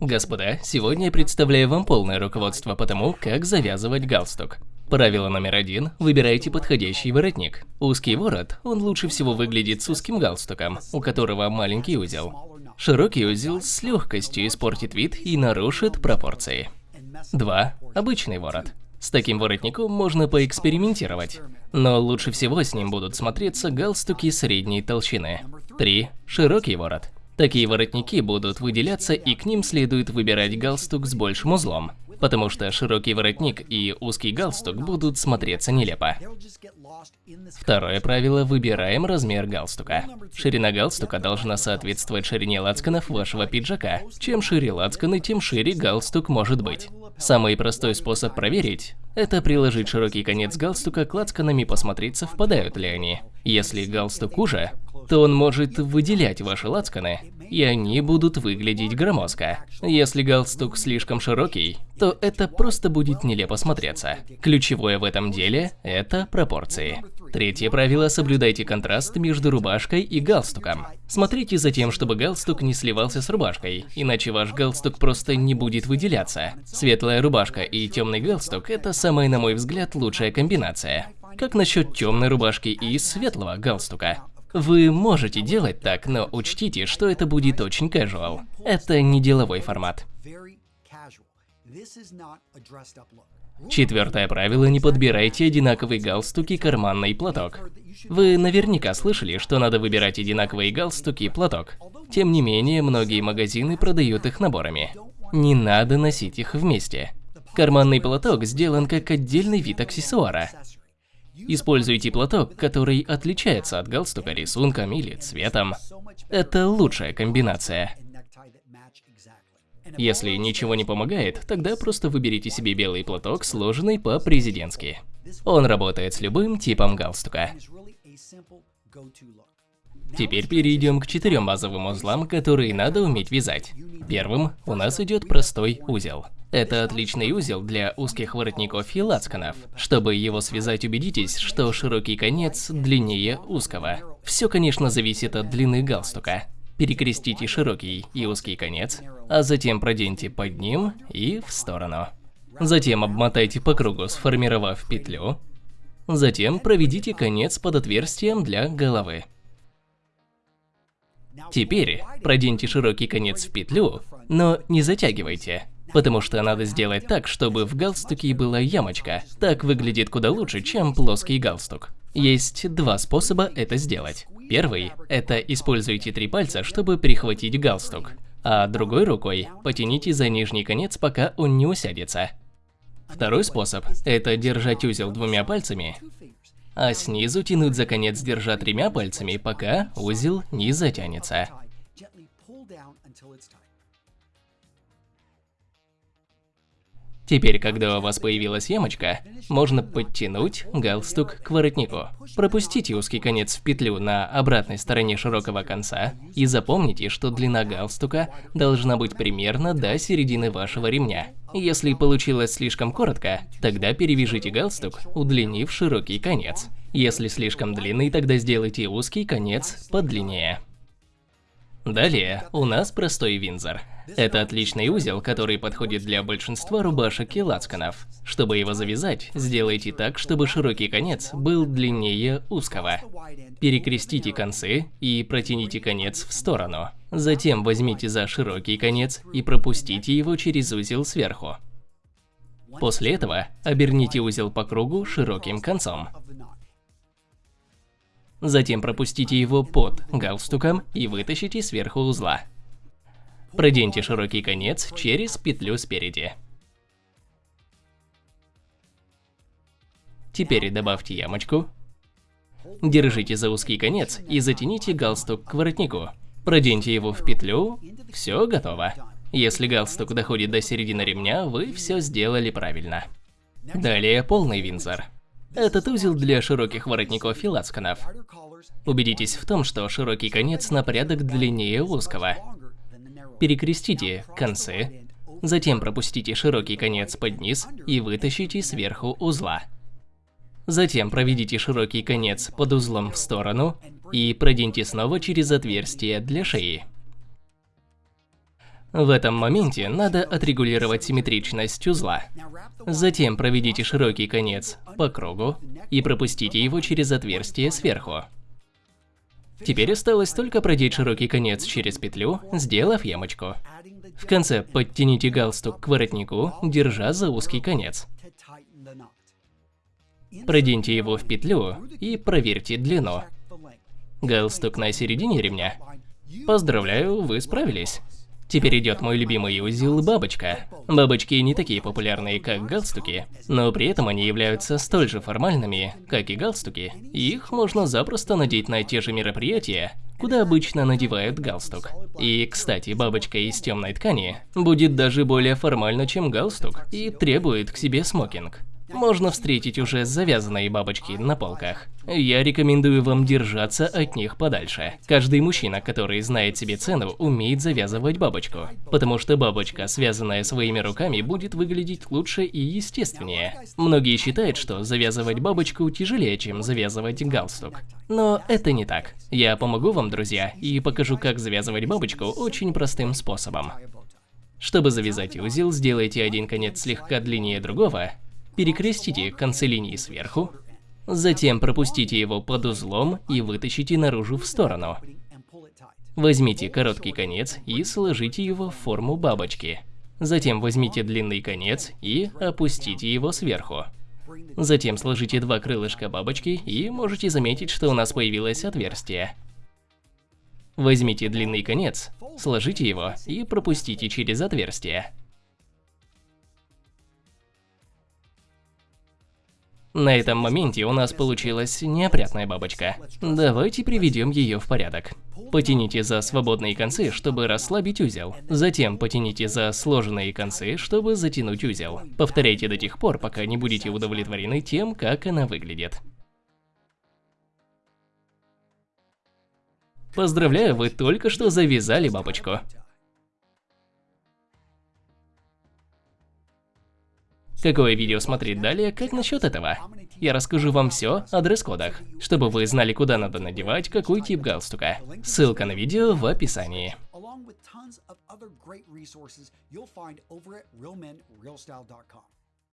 Господа, сегодня я представляю вам полное руководство по тому, как завязывать галстук. Правило номер один – выбирайте подходящий воротник. Узкий ворот, он лучше всего выглядит с узким галстуком, у которого маленький узел. Широкий узел с легкостью испортит вид и нарушит пропорции. 2. Обычный ворот. С таким воротником можно поэкспериментировать, но лучше всего с ним будут смотреться галстуки средней толщины. 3. Широкий ворот. Такие воротники будут выделяться и к ним следует выбирать галстук с большим узлом, потому что широкий воротник и узкий галстук будут смотреться нелепо. Второе правило – выбираем размер галстука. Ширина галстука должна соответствовать ширине лацканов вашего пиджака. Чем шире лацканы, тем шире галстук может быть. Самый простой способ проверить – это приложить широкий конец галстука к лацканам и посмотреть, совпадают ли они. Если галстук уже, то он может выделять ваши лацканы, и они будут выглядеть громоздко. Если галстук слишком широкий, то это просто будет нелепо смотреться. Ключевое в этом деле – это пропорции. Третье правило – соблюдайте контраст между рубашкой и галстуком. Смотрите за тем, чтобы галстук не сливался с рубашкой, иначе ваш галстук просто не будет выделяться. Светлая рубашка и темный галстук – это самая, на мой взгляд, лучшая комбинация. Как насчет темной рубашки и светлого галстука? Вы можете делать так, но учтите, что это будет очень casual. Это не деловой формат. Четвертое правило – не подбирайте одинаковый галстук и карманный платок. Вы наверняка слышали, что надо выбирать одинаковые галстуки и платок. Тем не менее, многие магазины продают их наборами. Не надо носить их вместе. Карманный платок сделан как отдельный вид аксессуара. Используйте платок, который отличается от галстука рисунком или цветом. Это лучшая комбинация. Если ничего не помогает, тогда просто выберите себе белый платок, сложенный по-президентски. Он работает с любым типом галстука. Теперь перейдем к четырем базовым узлам, которые надо уметь вязать. Первым у нас идет простой узел. Это отличный узел для узких воротников и лацканов. Чтобы его связать, убедитесь, что широкий конец длиннее узкого. Все, конечно, зависит от длины галстука. Перекрестите широкий и узкий конец, а затем проденьте под ним и в сторону. Затем обмотайте по кругу, сформировав петлю. Затем проведите конец под отверстием для головы. Теперь проденьте широкий конец в петлю, но не затягивайте. Потому что надо сделать так, чтобы в галстуке была ямочка. Так выглядит куда лучше, чем плоский галстук. Есть два способа это сделать. Первый – это используйте три пальца, чтобы перехватить галстук. А другой рукой потяните за нижний конец, пока он не усядется. Второй способ – это держать узел двумя пальцами, а снизу тянуть за конец, держа тремя пальцами, пока узел не затянется. Теперь, когда у вас появилась ямочка, можно подтянуть галстук к воротнику. Пропустите узкий конец в петлю на обратной стороне широкого конца и запомните, что длина галстука должна быть примерно до середины вашего ремня. Если получилось слишком коротко, тогда перевяжите галстук, удлинив широкий конец. Если слишком длинный, тогда сделайте узкий конец подлиннее. Далее у нас простой винзор. Это отличный узел, который подходит для большинства рубашек и лацканов. Чтобы его завязать, сделайте так, чтобы широкий конец был длиннее узкого. Перекрестите концы и протяните конец в сторону. Затем возьмите за широкий конец и пропустите его через узел сверху. После этого оберните узел по кругу широким концом. Затем пропустите его под галстуком и вытащите сверху узла. Проденьте широкий конец через петлю спереди. Теперь добавьте ямочку. Держите за узкий конец и затяните галстук к воротнику. Проденьте его в петлю. Все готово. Если галстук доходит до середины ремня, вы все сделали правильно. Далее полный винзор. Этот узел для широких воротников и лацканов. Убедитесь в том, что широкий конец на порядок длиннее узкого. Перекрестите концы, затем пропустите широкий конец под низ и вытащите сверху узла. Затем проведите широкий конец под узлом в сторону и проденьте снова через отверстие для шеи. В этом моменте надо отрегулировать симметричность узла. Затем проведите широкий конец по кругу и пропустите его через отверстие сверху. Теперь осталось только продеть широкий конец через петлю, сделав ямочку. В конце подтяните галстук к воротнику, держа за узкий конец. Проденьте его в петлю и проверьте длину. Галстук на середине ремня. Поздравляю, вы справились. Теперь идет мой любимый узел бабочка. Бабочки не такие популярные, как галстуки, но при этом они являются столь же формальными, как и галстуки. Их можно запросто надеть на те же мероприятия, куда обычно надевают галстук. И, кстати, бабочка из темной ткани будет даже более формальна, чем галстук, и требует к себе смокинг можно встретить уже завязанные бабочки на полках. Я рекомендую вам держаться от них подальше. Каждый мужчина, который знает себе цену, умеет завязывать бабочку. Потому что бабочка, связанная своими руками, будет выглядеть лучше и естественнее. Многие считают, что завязывать бабочку тяжелее, чем завязывать галстук. Но это не так. Я помогу вам, друзья, и покажу, как завязывать бабочку очень простым способом. Чтобы завязать узел, сделайте один конец слегка длиннее другого, Перекрестите концы линии сверху, затем пропустите его под узлом и вытащите наружу в сторону. Возьмите короткий конец и сложите его в форму бабочки. Затем возьмите длинный конец и опустите его сверху. Затем сложите два крылышка бабочки и можете заметить, что у нас появилось отверстие. Возьмите длинный конец, сложите его и пропустите через отверстие. На этом моменте у нас получилась неопрятная бабочка. Давайте приведем ее в порядок. Потяните за свободные концы, чтобы расслабить узел. Затем потяните за сложенные концы, чтобы затянуть узел. Повторяйте до тех пор, пока не будете удовлетворены тем, как она выглядит. Поздравляю, вы только что завязали бабочку. Какое видео смотреть далее, как насчет этого? Я расскажу вам все о дресс-кодах, чтобы вы знали, куда надо надевать какой тип галстука. Ссылка на видео в описании.